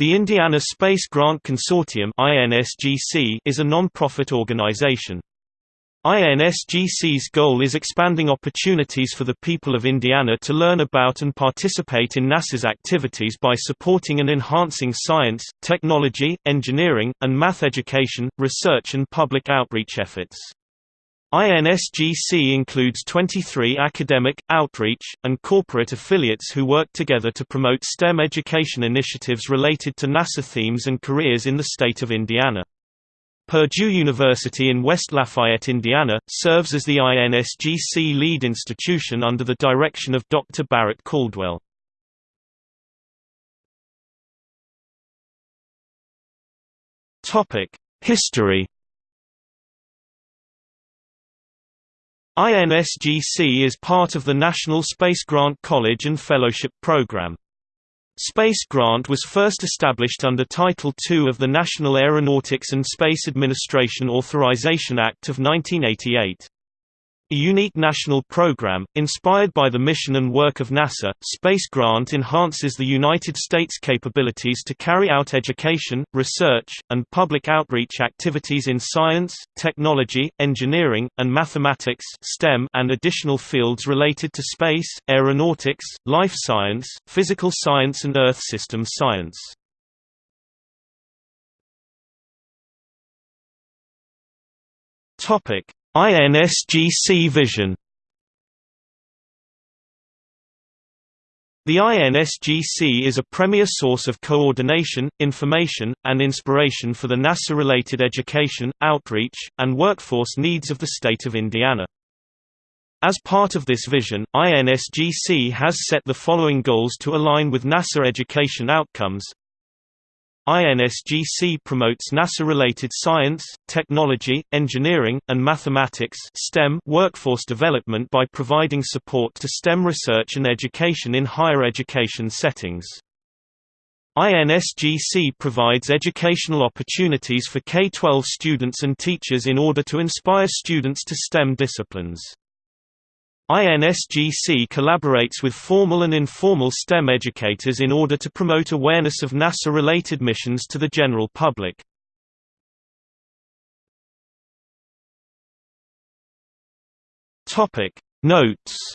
The Indiana Space Grant Consortium is a non-profit organization. INSGC's goal is expanding opportunities for the people of Indiana to learn about and participate in NASA's activities by supporting and enhancing science, technology, engineering, and math education, research and public outreach efforts. INSGC includes 23 academic, outreach, and corporate affiliates who work together to promote STEM education initiatives related to NASA themes and careers in the state of Indiana. Purdue University in West Lafayette, Indiana, serves as the INSGC lead institution under the direction of Dr. Barrett Caldwell. History INSGC is part of the National Space Grant College and Fellowship Program. Space Grant was first established under Title II of the National Aeronautics and Space Administration Authorization Act of 1988. A unique national program, inspired by the mission and work of NASA, Space Grant enhances the United States' capabilities to carry out education, research, and public outreach activities in science, technology, engineering, and mathematics STEM and additional fields related to space, aeronautics, life science, physical science and Earth system science. Topic INSGC Vision The INSGC is a premier source of coordination, information, and inspiration for the NASA-related education, outreach, and workforce needs of the state of Indiana. As part of this vision, INSGC has set the following goals to align with NASA education outcomes INSGC promotes NASA-related science, technology, engineering, and mathematics STEM workforce development by providing support to STEM research and education in higher education settings. INSGC provides educational opportunities for K-12 students and teachers in order to inspire students to STEM disciplines. INSGC collaborates with formal and informal STEM educators in order to promote awareness of NASA-related missions to the general public. Notes